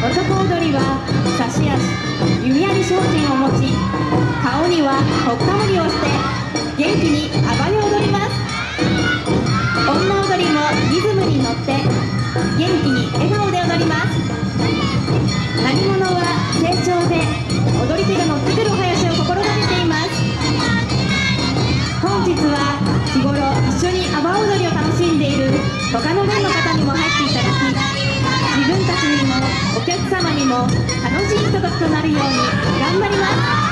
男踊りは差し足弓矢に精進を持ち顔にはほっかむりをして元気に暴れ踊ります女踊りもリズムに乗って元気に笑顔で踊ります何者は成長で踊り手が乗ってくるお囃子を心がけています本日は日頃一緒に阿波踊りを楽しんでいる他のも楽しいひとときとなるように頑張ります。